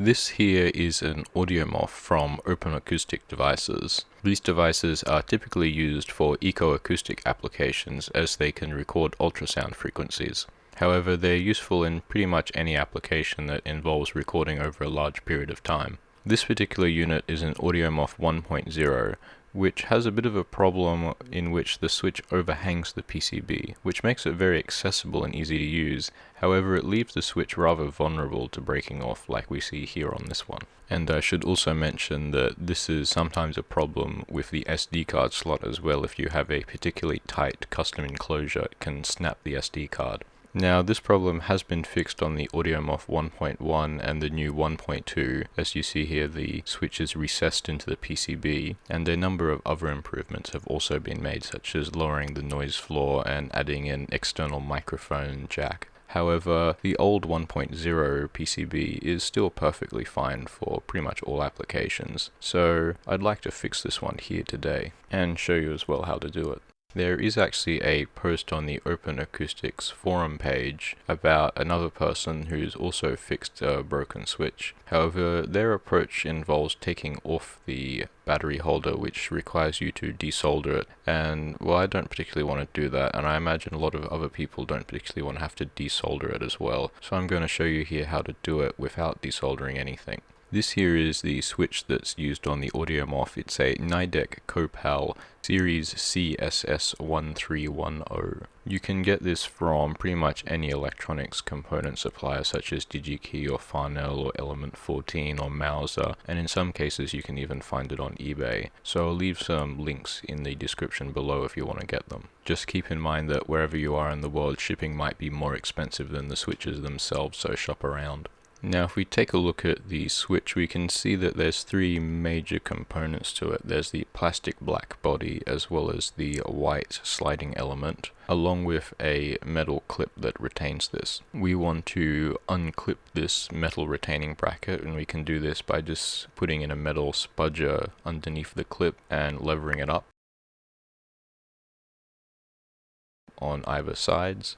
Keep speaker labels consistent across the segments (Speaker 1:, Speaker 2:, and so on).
Speaker 1: This here is an AudioMoth from Open Acoustic Devices. These devices are typically used for ecoacoustic applications as they can record ultrasound frequencies. However, they're useful in pretty much any application that involves recording over a large period of time. This particular unit is an AudioMoth 1.0, which has a bit of a problem in which the switch overhangs the PCB, which makes it very accessible and easy to use. However, it leaves the switch rather vulnerable to breaking off like we see here on this one. And I should also mention that this is sometimes a problem with the SD card slot as well if you have a particularly tight custom enclosure, it can snap the SD card. Now this problem has been fixed on the AudioMoth 1.1 and the new 1.2. As you see here the switch is recessed into the PCB and a number of other improvements have also been made such as lowering the noise floor and adding an external microphone jack. However, the old 1.0 PCB is still perfectly fine for pretty much all applications, so I'd like to fix this one here today, and show you as well how to do it. There is actually a post on the Open Acoustics forum page about another person who's also fixed a broken switch. However, their approach involves taking off the battery holder which requires you to desolder it and well I don't particularly want to do that and I imagine a lot of other people don't particularly want to have to desolder it as well. So I'm going to show you here how to do it without desoldering anything. This here is the switch that's used on the AudioMoth. It's a Nidec Copal Series CSS1310. You can get this from pretty much any electronics component supplier such as DigiKey or Farnell or Element 14 or Mouser and in some cases you can even find it on eBay. So I'll leave some links in the description below if you want to get them. Just keep in mind that wherever you are in the world shipping might be more expensive than the switches themselves so shop around. Now if we take a look at the switch we can see that there's three major components to it. There's the plastic black body as well as the white sliding element along with a metal clip that retains this. We want to unclip this metal retaining bracket and we can do this by just putting in a metal spudger underneath the clip and levering it up on either sides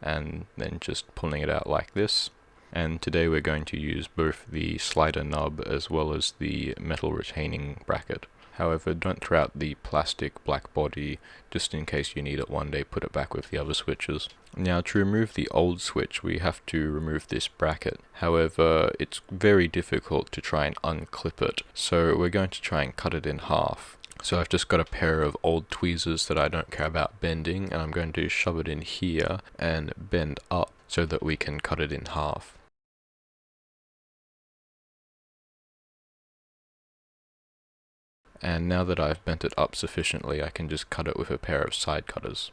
Speaker 1: and then just pulling it out like this and today we're going to use both the slider knob as well as the metal retaining bracket. However, don't throw out the plastic black body just in case you need it one day, put it back with the other switches. Now to remove the old switch we have to remove this bracket. However, it's very difficult to try and unclip it, so we're going to try and cut it in half. So I've just got a pair of old tweezers that I don't care about bending and I'm going to shove it in here and bend up so that we can cut it in half. And now that I've bent it up sufficiently I can just cut it with a pair of side cutters.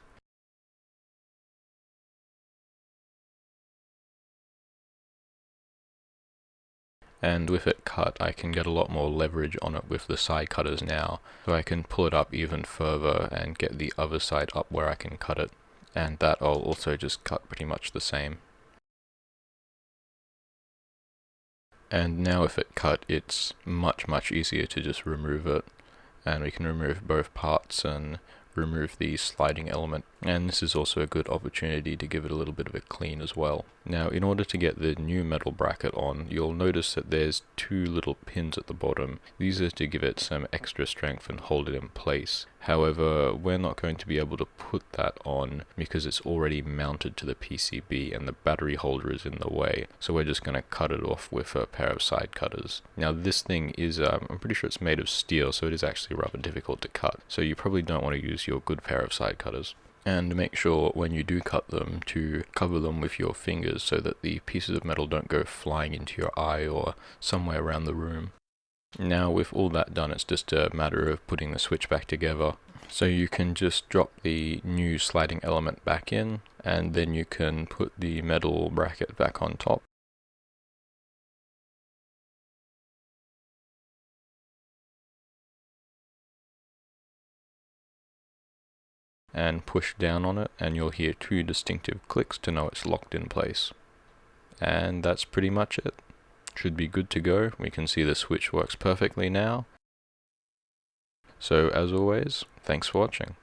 Speaker 1: and with it cut I can get a lot more leverage on it with the side cutters now so I can pull it up even further and get the other side up where I can cut it and that I'll also just cut pretty much the same. And now if it cut it's much much easier to just remove it and we can remove both parts and remove the sliding element and this is also a good opportunity to give it a little bit of a clean as well. Now in order to get the new metal bracket on you'll notice that there's two little pins at the bottom. These are to give it some extra strength and hold it in place. However we're not going to be able to put that on because it's already mounted to the PCB and the battery holder is in the way so we're just going to cut it off with a pair of side cutters. Now this thing is um, I'm pretty sure it's made of steel so it is actually rather difficult to cut so you probably don't want to use your good pair of side cutters and make sure when you do cut them to cover them with your fingers so that the pieces of metal don't go flying into your eye or somewhere around the room. Now with all that done it's just a matter of putting the switch back together. So you can just drop the new sliding element back in and then you can put the metal bracket back on top and push down on it and you'll hear two distinctive clicks to know it's locked in place. And that's pretty much it. Should be good to go. We can see the switch works perfectly now. So as always, thanks for watching.